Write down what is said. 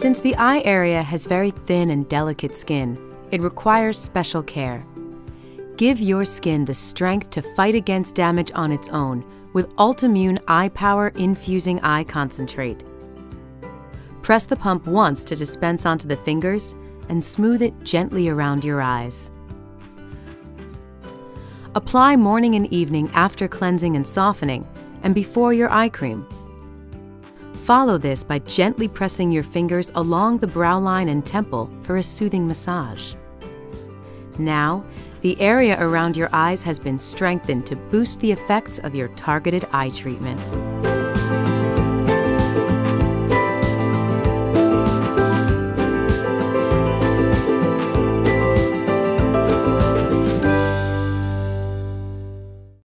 Since the eye area has very thin and delicate skin, it requires special care. Give your skin the strength to fight against damage on its own with Ultimune Eye Power Infusing Eye Concentrate. Press the pump once to dispense onto the fingers and smooth it gently around your eyes. Apply morning and evening after cleansing and softening and before your eye cream. Follow this by gently pressing your fingers along the brow line and temple for a soothing massage. Now, the area around your eyes has been strengthened to boost the effects of your targeted eye treatment.